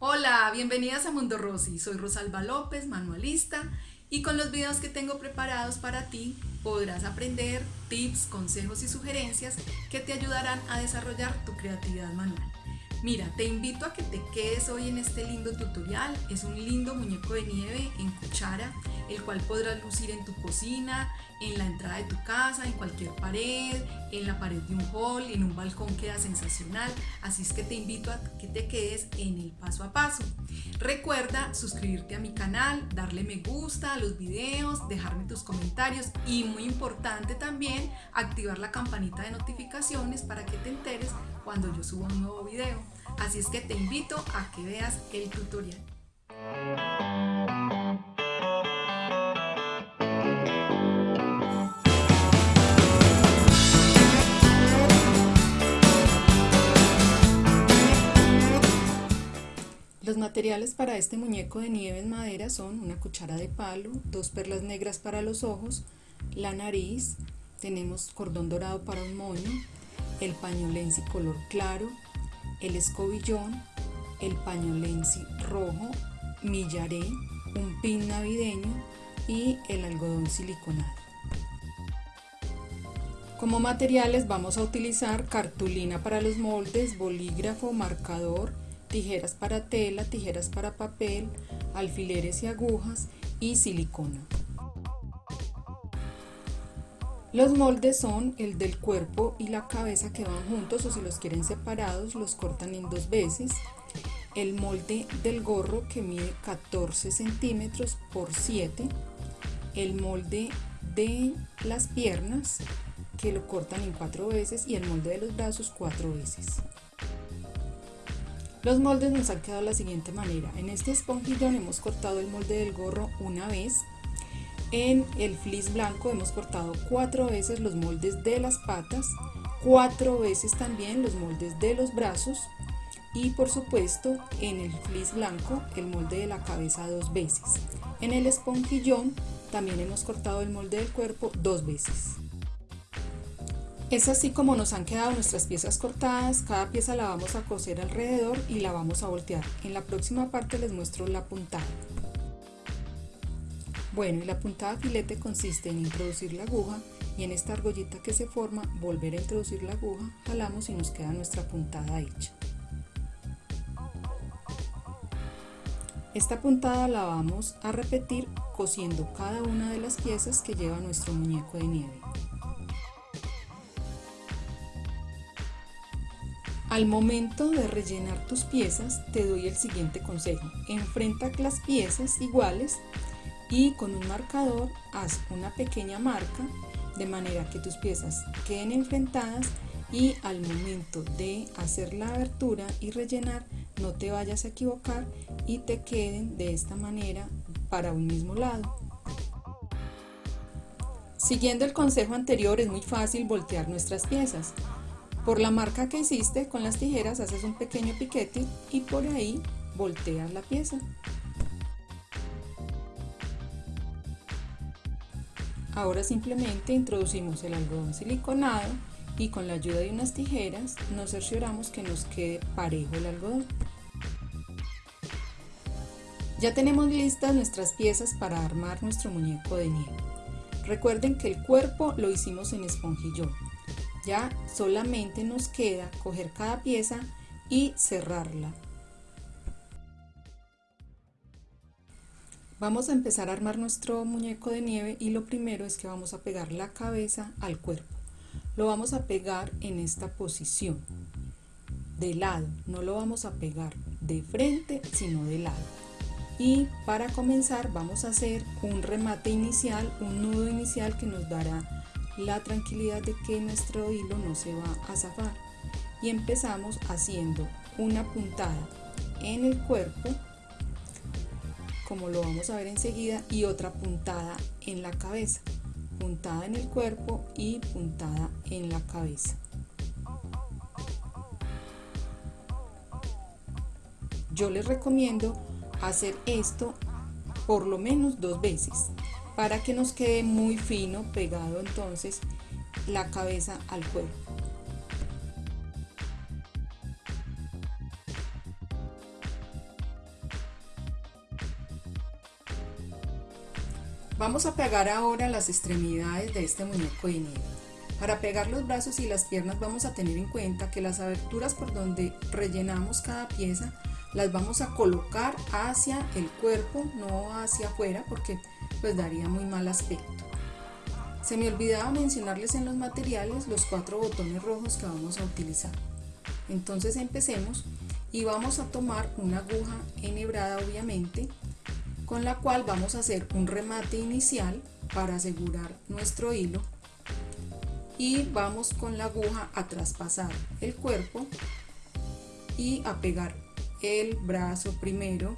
Hola, bienvenidas a Mundo Rosy. Soy Rosalba López, manualista, y con los videos que tengo preparados para ti podrás aprender tips, consejos y sugerencias que te ayudarán a desarrollar tu creatividad manual. Mira, te invito a que te quedes hoy en este lindo tutorial. Es un lindo muñeco de nieve en cuchara, el cual podrás lucir en tu cocina, en la entrada de tu casa, en cualquier pared, en la pared de un hall, en un balcón queda sensacional. Así es que te invito a que te quedes en el paso a paso. Recuerda suscribirte a mi canal, darle me gusta a los videos, dejarme tus comentarios y muy importante también activar la campanita de notificaciones para que te enteres cuando yo subo un nuevo video. Así es que te invito a que veas el tutorial. Los materiales para este muñeco de nieve en madera son una cuchara de palo, dos perlas negras para los ojos, la nariz, tenemos cordón dorado para un moño, el pañolensi color claro, el escobillón, el pañolensi rojo, millaré, un pin navideño y el algodón siliconado. Como materiales vamos a utilizar cartulina para los moldes, bolígrafo, marcador, tijeras para tela, tijeras para papel, alfileres y agujas y silicona. Los moldes son el del cuerpo y la cabeza que van juntos o si los quieren separados los cortan en dos veces. El molde del gorro que mide 14 centímetros por 7. El molde de las piernas que lo cortan en cuatro veces y el molde de los brazos cuatro veces. Los moldes nos han quedado de la siguiente manera. En este esponjillón hemos cortado el molde del gorro una vez. En el fleece blanco hemos cortado cuatro veces los moldes de las patas, cuatro veces también los moldes de los brazos y por supuesto en el fleece blanco el molde de la cabeza dos veces. En el esponjillón también hemos cortado el molde del cuerpo dos veces. Es así como nos han quedado nuestras piezas cortadas, cada pieza la vamos a coser alrededor y la vamos a voltear. En la próxima parte les muestro la puntada. Bueno, y la puntada filete consiste en introducir la aguja y en esta argollita que se forma volver a introducir la aguja, jalamos y nos queda nuestra puntada hecha. Esta puntada la vamos a repetir cosiendo cada una de las piezas que lleva nuestro muñeco de nieve. Al momento de rellenar tus piezas te doy el siguiente consejo. Enfrenta las piezas iguales y con un marcador haz una pequeña marca de manera que tus piezas queden enfrentadas y al momento de hacer la abertura y rellenar no te vayas a equivocar y te queden de esta manera para un mismo lado. Siguiendo el consejo anterior es muy fácil voltear nuestras piezas. Por la marca que hiciste con las tijeras haces un pequeño piquete y por ahí volteas la pieza. Ahora simplemente introducimos el algodón siliconado y con la ayuda de unas tijeras nos cercioramos que nos quede parejo el algodón. Ya tenemos listas nuestras piezas para armar nuestro muñeco de nieve. Recuerden que el cuerpo lo hicimos en esponjillón. Ya solamente nos queda coger cada pieza y cerrarla. Vamos a empezar a armar nuestro muñeco de nieve y lo primero es que vamos a pegar la cabeza al cuerpo. Lo vamos a pegar en esta posición, de lado, no lo vamos a pegar de frente sino de lado. Y para comenzar vamos a hacer un remate inicial, un nudo inicial que nos dará la tranquilidad de que nuestro hilo no se va a zafar y empezamos haciendo una puntada en el cuerpo como lo vamos a ver enseguida y otra puntada en la cabeza puntada en el cuerpo y puntada en la cabeza yo les recomiendo hacer esto por lo menos dos veces para que nos quede muy fino pegado entonces la cabeza al cuerpo. Vamos a pegar ahora las extremidades de este muñeco de nieve. Para pegar los brazos y las piernas vamos a tener en cuenta que las aberturas por donde rellenamos cada pieza las vamos a colocar hacia el cuerpo, no hacia afuera porque pues daría muy mal aspecto. Se me olvidaba mencionarles en los materiales los cuatro botones rojos que vamos a utilizar. Entonces empecemos y vamos a tomar una aguja enhebrada obviamente con la cual vamos a hacer un remate inicial para asegurar nuestro hilo. Y vamos con la aguja a traspasar el cuerpo y a pegar el brazo primero.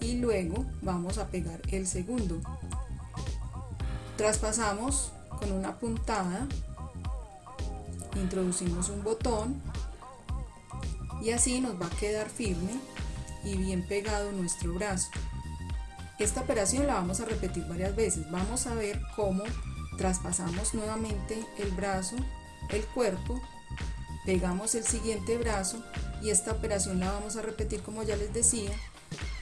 Y luego vamos a pegar el segundo. Traspasamos con una puntada. Introducimos un botón. Y así nos va a quedar firme y bien pegado nuestro brazo. Esta operación la vamos a repetir varias veces. Vamos a ver cómo traspasamos nuevamente el brazo, el cuerpo, pegamos el siguiente brazo y esta operación la vamos a repetir como ya les decía,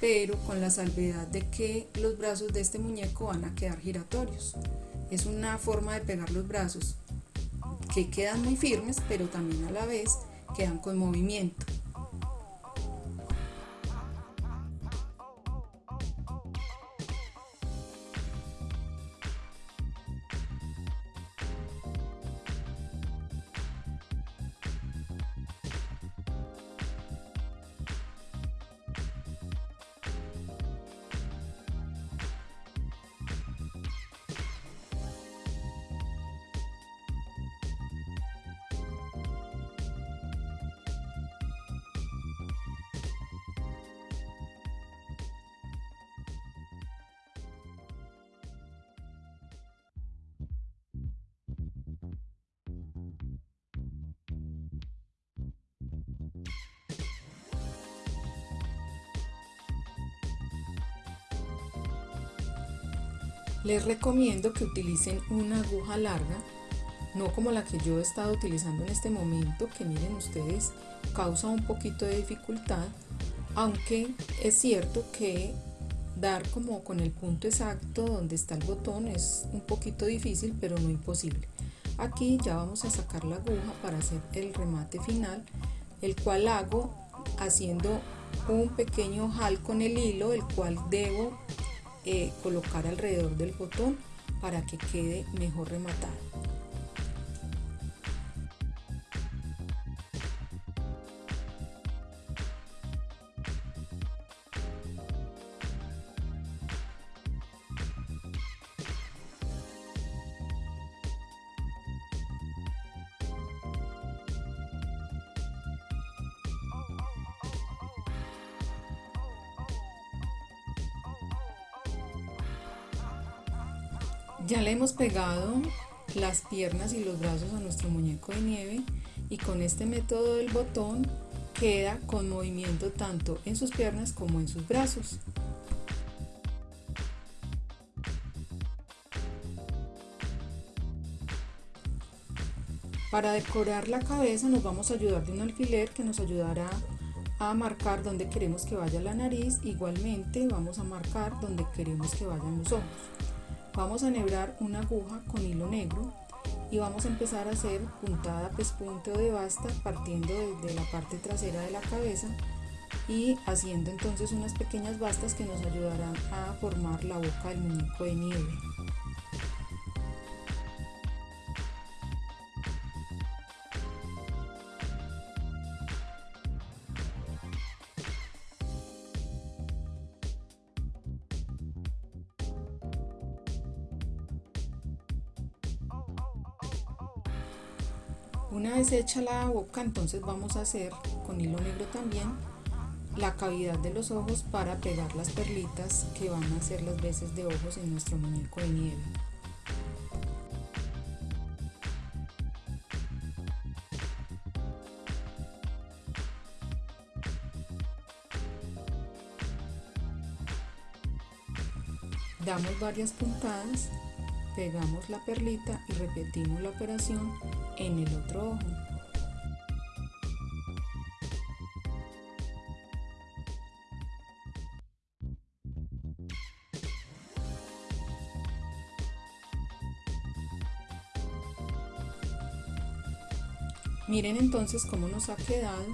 pero con la salvedad de que los brazos de este muñeco van a quedar giratorios. Es una forma de pegar los brazos que quedan muy firmes, pero también a la vez quedan con movimiento. Les recomiendo que utilicen una aguja larga, no como la que yo he estado utilizando en este momento, que miren ustedes, causa un poquito de dificultad, aunque es cierto que dar como con el punto exacto donde está el botón es un poquito difícil, pero no imposible. Aquí ya vamos a sacar la aguja para hacer el remate final, el cual hago haciendo un pequeño jal con el hilo, el cual debo eh, colocar alrededor del botón para que quede mejor rematado. Ya le hemos pegado las piernas y los brazos a nuestro muñeco de nieve y con este método del botón queda con movimiento tanto en sus piernas como en sus brazos. Para decorar la cabeza nos vamos a ayudar de un alfiler que nos ayudará a marcar donde queremos que vaya la nariz, igualmente vamos a marcar donde queremos que vayan los ojos. Vamos a enhebrar una aguja con hilo negro y vamos a empezar a hacer puntada, pespunte o de basta partiendo desde la parte trasera de la cabeza y haciendo entonces unas pequeñas bastas que nos ayudarán a formar la boca del muñeco de nieve. Hecha la boca, entonces vamos a hacer con hilo negro también la cavidad de los ojos para pegar las perlitas que van a ser las veces de ojos en nuestro muñeco de nieve. Damos varias puntadas, pegamos la perlita y repetimos la operación en el otro ojo. Miren entonces cómo nos ha quedado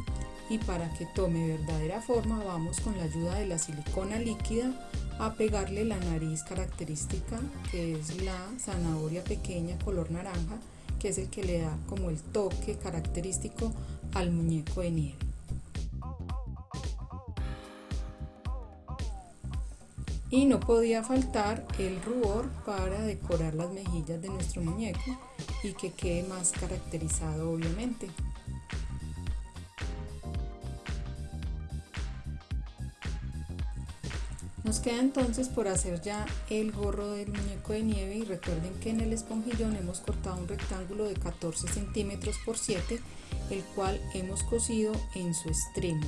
y para que tome verdadera forma vamos con la ayuda de la silicona líquida a pegarle la nariz característica que es la zanahoria pequeña color naranja que es el que le da como el toque característico al muñeco de nieve. Y no podía faltar el rubor para decorar las mejillas de nuestro muñeco y que quede más caracterizado obviamente. Queda entonces por hacer ya el gorro del muñeco de nieve y recuerden que en el esponjillón hemos cortado un rectángulo de 14 centímetros por 7 el cual hemos cosido en su extremo.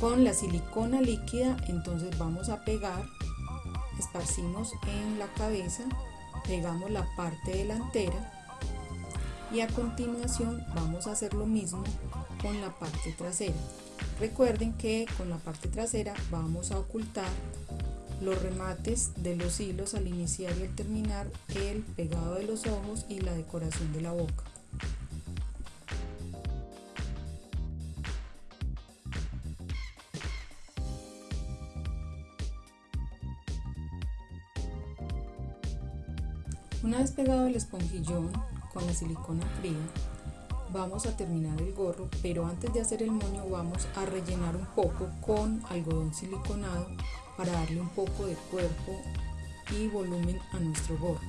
Con la silicona líquida entonces vamos a pegar, esparcimos en la cabeza, pegamos la parte delantera y a continuación vamos a hacer lo mismo con la parte trasera. Recuerden que con la parte trasera vamos a ocultar los remates de los hilos al iniciar y al terminar, el pegado de los ojos y la decoración de la boca. Una vez pegado el esponjillón con la silicona fría, vamos a terminar el gorro, pero antes de hacer el moño vamos a rellenar un poco con algodón siliconado para darle un poco de cuerpo y volumen a nuestro gorro.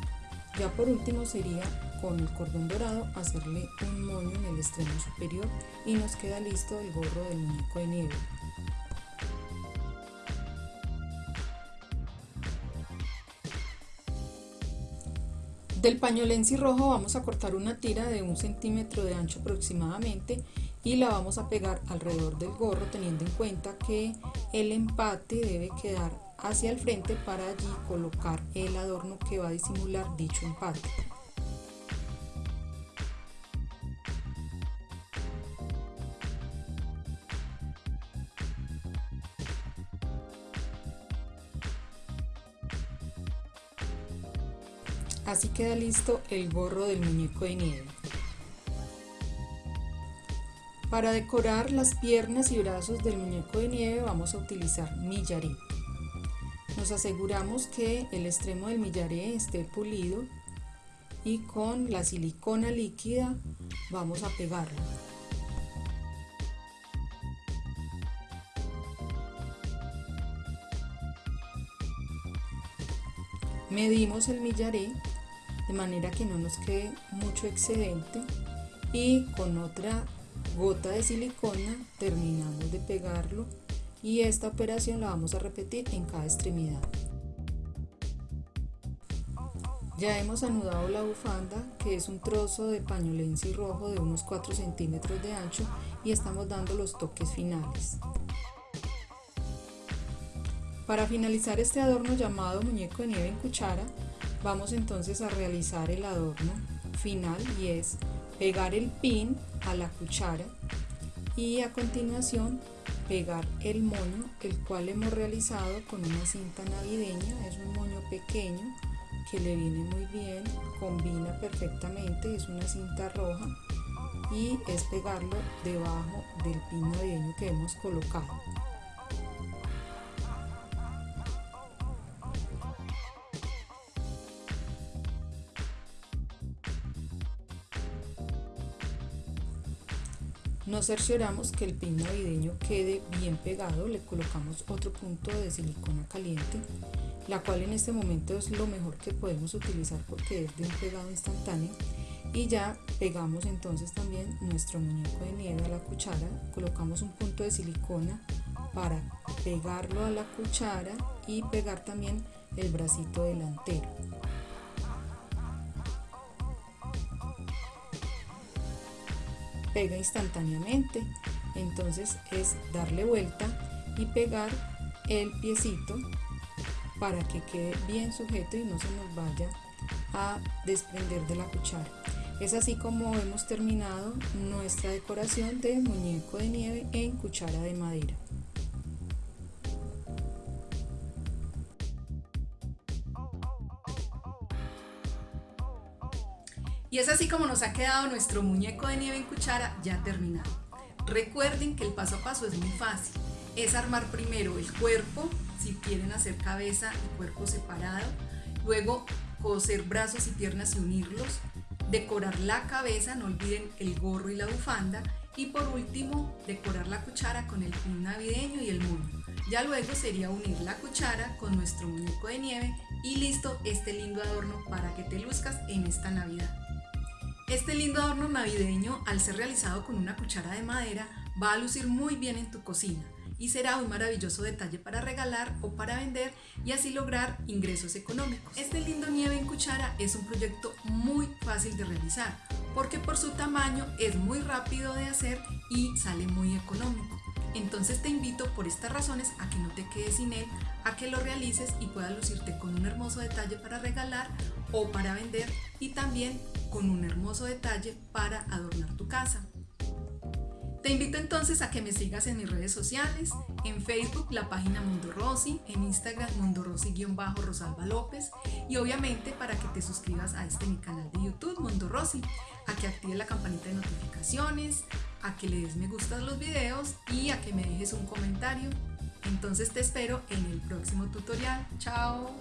Ya por último sería con el cordón dorado hacerle un moño en el extremo superior y nos queda listo el gorro del muñeco de nieve. Del pañolensi rojo vamos a cortar una tira de un centímetro de ancho aproximadamente y la vamos a pegar alrededor del gorro teniendo en cuenta que el empate debe quedar hacia el frente para allí colocar el adorno que va a disimular dicho empate. Así queda listo el gorro del muñeco de nieve. Para decorar las piernas y brazos del muñeco de nieve vamos a utilizar millaré. Nos aseguramos que el extremo del millaré esté pulido y con la silicona líquida vamos a pegarlo. Medimos el millaré de manera que no nos quede mucho excedente y con otra gota de silicona terminamos de pegarlo y esta operación la vamos a repetir en cada extremidad. Ya hemos anudado la bufanda que es un trozo de pañolensi rojo de unos 4 centímetros de ancho y estamos dando los toques finales. Para finalizar este adorno llamado muñeco de nieve en cuchara Vamos entonces a realizar el adorno final y es pegar el pin a la cuchara y a continuación pegar el moño el cual hemos realizado con una cinta navideña. Es un moño pequeño que le viene muy bien combina perfectamente es una cinta roja y es pegarlo debajo del pin navideño que hemos colocado Nos cercioramos que el pin navideño quede bien pegado, le colocamos otro punto de silicona caliente, la cual en este momento es lo mejor que podemos utilizar porque es de un pegado instantáneo y ya pegamos entonces también nuestro muñeco de nieve a la cuchara, colocamos un punto de silicona para pegarlo a la cuchara y pegar también el bracito delantero. Pega instantáneamente. Entonces es darle vuelta y pegar el piecito para que quede bien sujeto y no se nos vaya a desprender de la cuchara. Es así como hemos terminado nuestra decoración de muñeco de nieve en cuchara de madera. Como nos ha quedado nuestro muñeco de nieve en cuchara ya terminado. Recuerden que el paso a paso es muy fácil. Es armar primero el cuerpo, si quieren hacer cabeza y cuerpo separado. Luego coser brazos y piernas y unirlos. Decorar la cabeza, no olviden el gorro y la bufanda. Y por último, decorar la cuchara con el pin navideño y el moño. Ya luego sería unir la cuchara con nuestro muñeco de nieve y listo este lindo adorno para que te luzcas en esta Navidad. Este lindo adorno navideño, al ser realizado con una cuchara de madera, va a lucir muy bien en tu cocina y será un maravilloso detalle para regalar o para vender y así lograr ingresos económicos. Este lindo nieve en cuchara es un proyecto muy fácil de realizar porque por su tamaño es muy rápido de hacer y sale muy económico. Entonces te invito por estas razones a que no te quedes sin él, a que lo realices y puedas lucirte con un hermoso detalle para regalar o para vender y también con un hermoso detalle para adornar tu casa. Te invito entonces a que me sigas en mis redes sociales, en Facebook la página Mundo Rossi, en Instagram Mundo Rossi-Rosalba López y obviamente para que te suscribas a este mi canal de YouTube Mundo Rossi, a que actives la campanita de notificaciones, a que le des me gusta a los videos y a que me dejes un comentario. Entonces te espero en el próximo tutorial. ¡Chao!